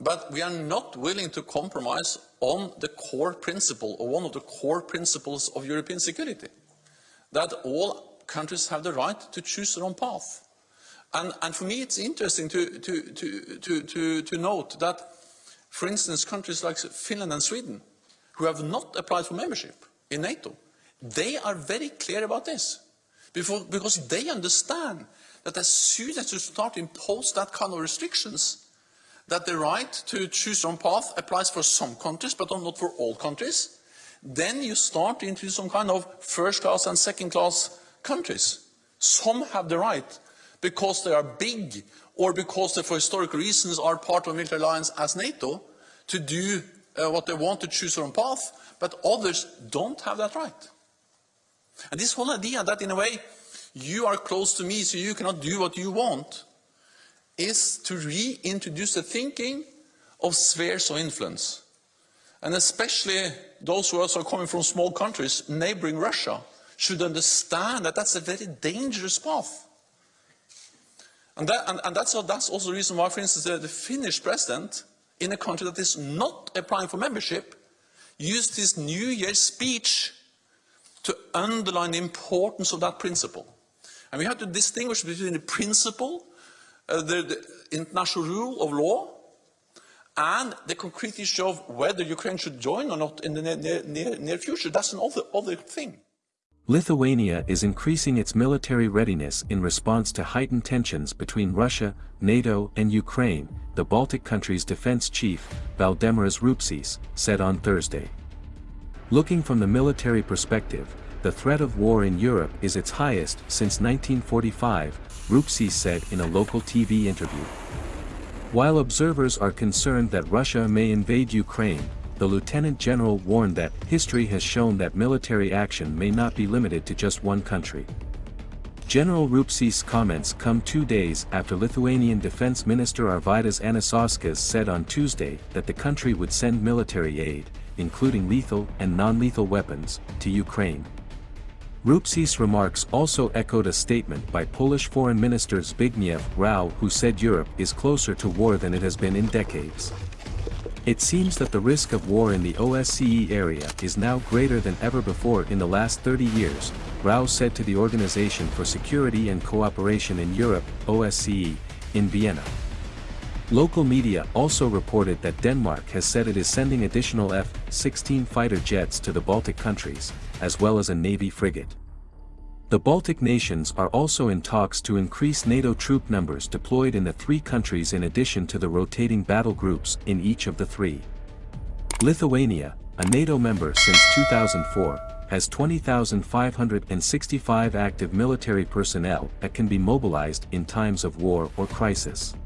but we are not willing to compromise on the core principle, or one of the core principles of European security, that all countries have the right to choose their own path. And, and for me, it's interesting to, to, to, to, note that, for instance, countries like Finland and Sweden, who have not applied for membership in NATO, they are very clear about this. Because they understand that as soon as you start to impose that kind of restrictions, that the right to choose your own path applies for some countries, but not for all countries, then you start into some kind of first-class and second-class countries. Some have the right because they are big or because they, for historical reasons, are part of a military alliance as NATO to do uh, what they want to choose their own path, but others don't have that right. And this whole idea that, in a way, you are close to me, so you cannot do what you want, is to reintroduce the thinking of spheres of influence. And especially those who are coming from small countries, neighboring Russia, should understand that that's a very dangerous path. And, that, and, and that's, that's, also the reason why, for instance, the, the Finnish president, in a country that is not applying for membership, used his New Year's speech to underline the importance of that principle. And we have to distinguish between the principle, uh, the, the, international rule of law, and the concrete issue of whether Ukraine should join or not in the near, near, near future. That's another other thing. Lithuania is increasing its military readiness in response to heightened tensions between Russia, NATO and Ukraine, the Baltic country's defense chief, Valdemaras Rupšys, said on Thursday. Looking from the military perspective, the threat of war in Europe is its highest since 1945, Rupšys said in a local TV interview. While observers are concerned that Russia may invade Ukraine, the lieutenant general warned that history has shown that military action may not be limited to just one country. General Rupšys' comments come two days after Lithuanian Defense Minister Arvydas Anušauskas said on Tuesday that the country would send military aid, including lethal and non-lethal weapons, to Ukraine. Rupšys' remarks also echoed a statement by Polish Foreign Minister Zbigniew Rau who said Europe is closer to war than it has been in decades. It seems that the risk of war in the OSCE area is now greater than ever before in the last 30 years, Rau said to the Organization for Security and Cooperation in Europe, OSCE, in Vienna. Local media also reported that Denmark has said it is sending additional F-16 fighter jets to the Baltic countries, as well as a Navy frigate. The Baltic nations are also in talks to increase NATO troop numbers deployed in the three countries in addition to the rotating battle groups in each of the three. Lithuania, a NATO member since 2004, has 20,565 active military personnel that can be mobilized in times of war or crisis.